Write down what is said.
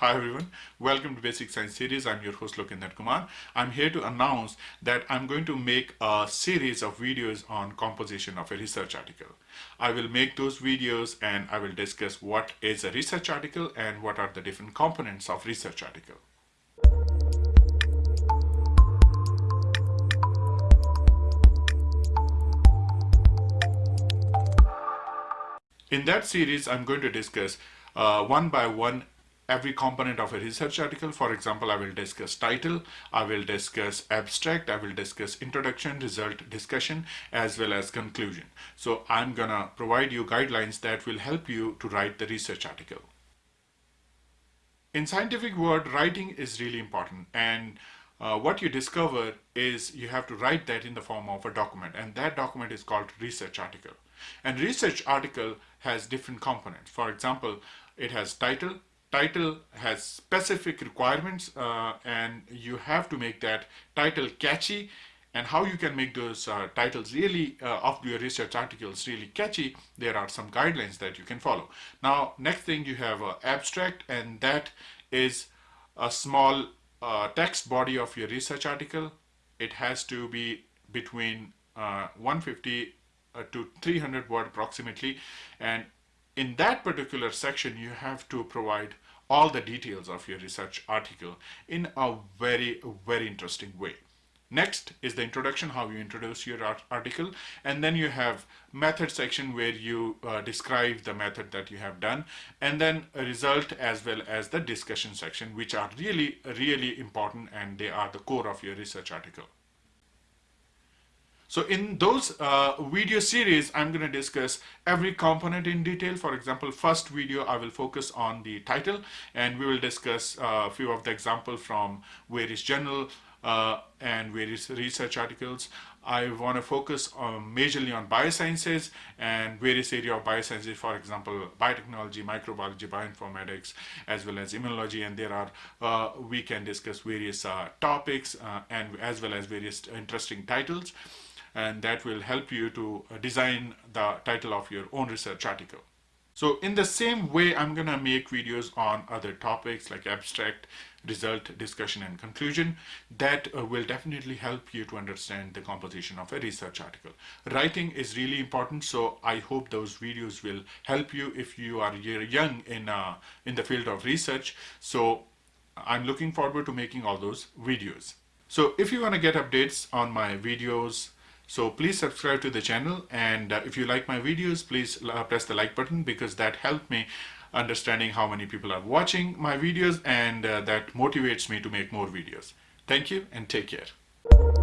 Hi everyone, welcome to Basic Science Series. I'm your host Lokendra Kumar. I'm here to announce that I'm going to make a series of videos on composition of a research article. I will make those videos and I will discuss what is a research article and what are the different components of research article. In that series, I'm going to discuss uh, one by one every component of a research article. For example, I will discuss title, I will discuss abstract, I will discuss introduction, result, discussion, as well as conclusion. So I'm gonna provide you guidelines that will help you to write the research article. In scientific world, writing is really important and uh, what you discover is you have to write that in the form of a document and that document is called research article. And research article has different components. For example, it has title, title has specific requirements uh, and you have to make that title catchy. And how you can make those uh, titles really uh, of your research articles really catchy there are some guidelines that you can follow. Now next thing you have an abstract and that is a small uh, text body of your research article. It has to be between uh, 150 uh, to 300 word approximately. And in that particular section, you have to provide all the details of your research article in a very, very interesting way. Next is the introduction, how you introduce your art article. And then you have method section where you uh, describe the method that you have done. And then a result as well as the discussion section, which are really, really important and they are the core of your research article. So in those uh, video series, I'm going to discuss every component in detail. For example, first video, I will focus on the title and we will discuss uh, a few of the examples from various journal uh, and various research articles. I want to focus on majorly on biosciences and various area of biosciences, for example, biotechnology, microbiology, bioinformatics, as well as immunology. And there are, uh, we can discuss various uh, topics uh, and as well as various interesting titles and that will help you to uh, design the title of your own research article. So in the same way, I'm gonna make videos on other topics like abstract, result, discussion, and conclusion. That uh, will definitely help you to understand the composition of a research article. Writing is really important, so I hope those videos will help you if you are young in, uh, in the field of research. So I'm looking forward to making all those videos. So if you want to get updates on my videos, so please subscribe to the channel and uh, if you like my videos, please uh, press the like button because that helped me understanding how many people are watching my videos and uh, that motivates me to make more videos. Thank you and take care.